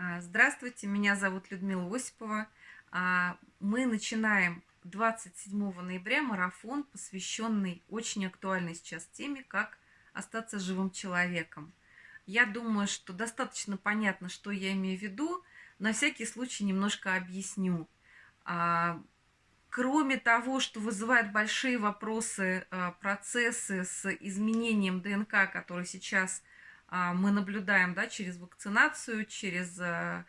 А, здравствуйте, меня зовут Людмила Осипова. А, мы начинаем 27 ноября марафон, посвященный очень актуальной сейчас теме, как остаться живым человеком. Я думаю, что достаточно понятно, что я имею в виду. На всякий случай немножко объясню. А, кроме того, что вызывает большие вопросы процессы с изменением ДНК, которые сейчас мы наблюдаем да, через вакцинацию, через э,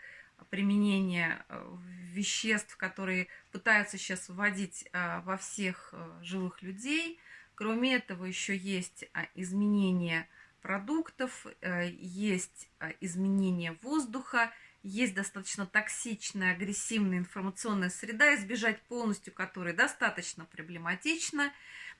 применение э, веществ, которые пытаются сейчас вводить э, во всех живых людей. Кроме этого, еще есть а, изменение продуктов, есть изменение воздуха, есть достаточно токсичная, агрессивная информационная среда, избежать полностью которой достаточно проблематично.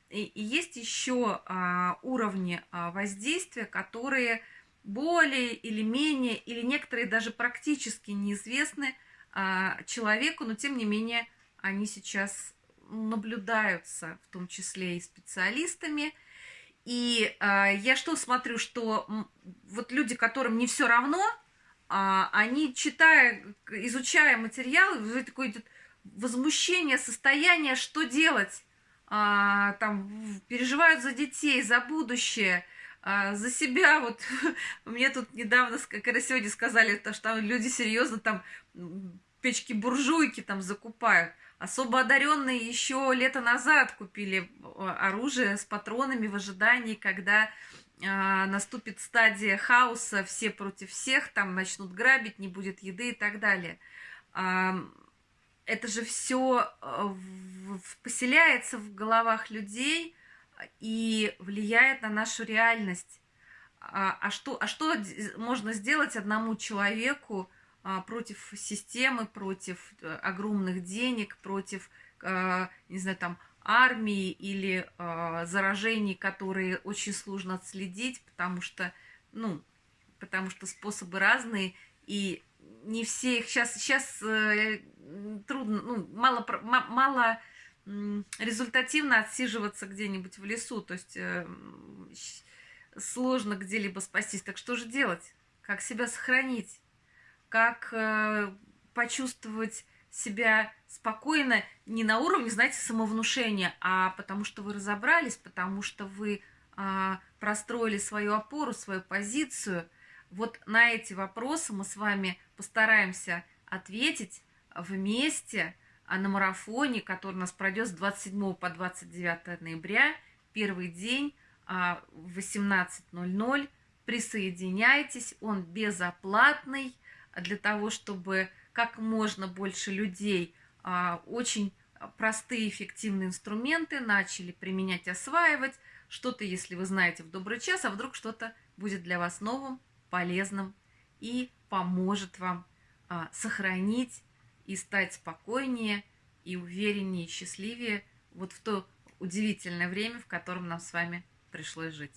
И, и есть еще а, уровни а, воздействия, которые более или менее, или некоторые даже практически неизвестны а, человеку, но тем не менее они сейчас наблюдаются, в том числе и специалистами. И а, я что смотрю, что вот люди, которым не все равно, а, они читая, изучая материалы, такое идет возмущение, состояние, что делать а, там переживают за детей, за будущее, а, за себя. Вот мне тут недавно, когда сегодня сказали, то, что там люди серьезно там печки-буржуйки там закупают. Особо одаренные еще лето назад купили а, оружие с патронами в ожидании, когда наступит стадия хаоса, все против всех, там начнут грабить, не будет еды и так далее. А, это же все э, поселяется в головах людей и влияет на нашу реальность. А, а, что, а что можно сделать одному человеку а, против системы, против э, огромных денег, против, а, не знаю, там, армии или а, заражений, которые очень сложно отследить, потому что, ну, потому что способы разные, и не все их сейчас, сейчас э, трудно, ну, мало, мало результативно отсиживаться где-нибудь в лесу, то есть э, сложно где-либо спастись. Так что же делать? Как себя сохранить? Как э, почувствовать себя спокойно не на уровне, знаете, самовнушения, а потому что вы разобрались, потому что вы э, простроили свою опору, свою позицию. Вот на эти вопросы мы с вами постараемся ответить вместе а на марафоне, который у нас пройдет с 27 по 29 ноября, первый день а, в 18.00. Присоединяйтесь, он безоплатный для того, чтобы как можно больше людей а, очень простые эффективные инструменты начали применять, осваивать. Что-то, если вы знаете, в добрый час, а вдруг что-то будет для вас новым, полезным и поможет вам сохранить и стать спокойнее и увереннее, и счастливее вот в то удивительное время, в котором нам с вами пришлось жить.